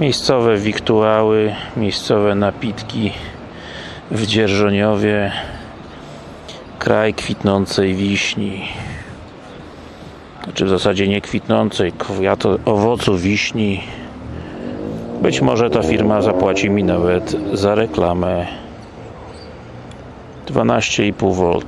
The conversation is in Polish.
Miejscowe wiktuały, miejscowe napitki w Dzierżoniowie kraj kwitnącej wiśni. Znaczy w zasadzie nie kwitnącej, kwiato, owocu wiśni. Być może ta firma zapłaci mi nawet za reklamę. 12,5V